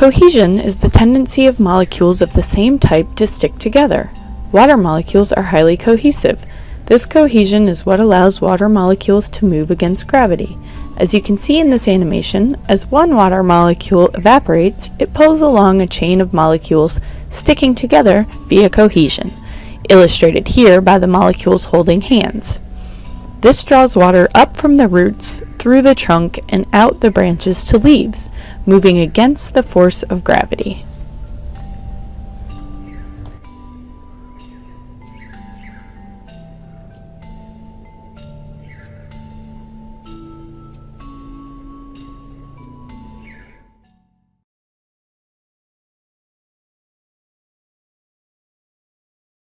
Cohesion is the tendency of molecules of the same type to stick together. Water molecules are highly cohesive. This cohesion is what allows water molecules to move against gravity. As you can see in this animation, as one water molecule evaporates, it pulls along a chain of molecules sticking together via cohesion, illustrated here by the molecules holding hands. This draws water up from the roots, through the trunk, and out the branches to leaves, moving against the force of gravity.